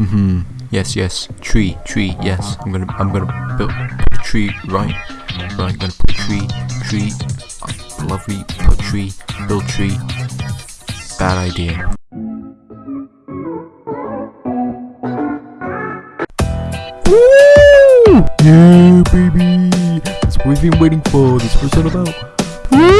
Hmm. Yes, yes. Tree, tree. Yes. I'm gonna, I'm gonna build a tree. Right. Right. Gonna put a tree, tree. Oh, lovely. Put tree. Build tree. Bad idea. Woo! Yeah, baby. That's what we've been waiting for. This what about. Woo!